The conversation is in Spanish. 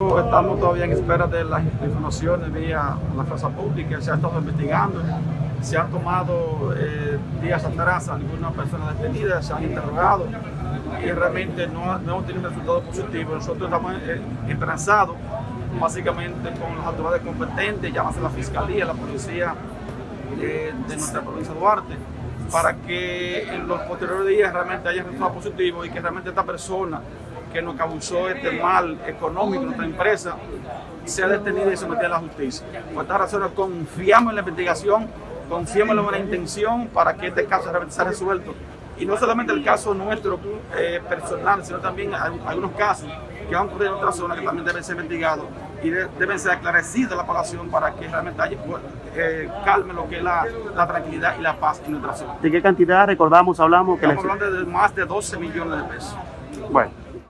Estamos todavía en espera de las informaciones vía la fuerza pública, se ha estado investigando, se han tomado eh, días atrás algunas personas detenidas, se han interrogado y realmente no, hemos tenido un resultado positivo. Nosotros estamos eh, básicamente con las autoridades competentes, llámase la Fiscalía, la Policía eh, de nuestra provincia de Duarte, para que en los posteriores días realmente haya resultados positivos y que realmente esta persona que nos causó este mal económico en nuestra empresa sea detenida y sometida a la justicia. Por esta razón confiamos en la investigación, confiamos en la buena intención para que este caso realmente sea resuelto. Y no solamente el caso nuestro eh, personal, sino también algunos casos que han ocurrido en otras zonas que también deben ser investigados y deben ser esclarecidos a la población para que realmente haya, eh, calme lo que es la, la, tranquilidad y la paz en nuestra zona. ¿De qué cantidad recordamos, hablamos? Estamos hablando de más de 12 millones de pesos. Bueno.